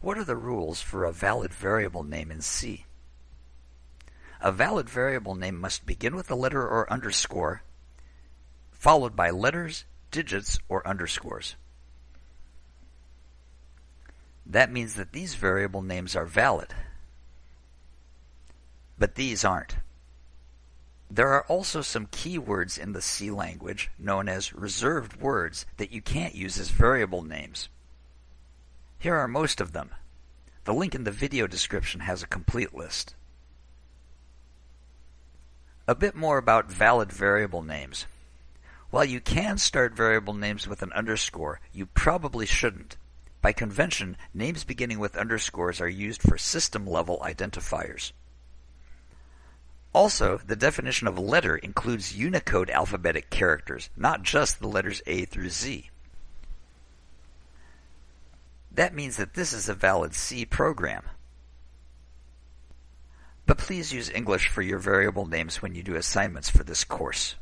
What are the rules for a valid variable name in C? A valid variable name must begin with a letter or underscore, followed by letters, digits, or underscores. That means that these variable names are valid, but these aren't. There are also some keywords in the C language, known as reserved words, that you can't use as variable names. Here are most of them. The link in the video description has a complete list. A bit more about valid variable names. While you can start variable names with an underscore, you probably shouldn't. By convention, names beginning with underscores are used for system-level identifiers. Also, the definition of letter includes Unicode alphabetic characters, not just the letters A through Z. That means that this is a valid C program. But please use English for your variable names when you do assignments for this course.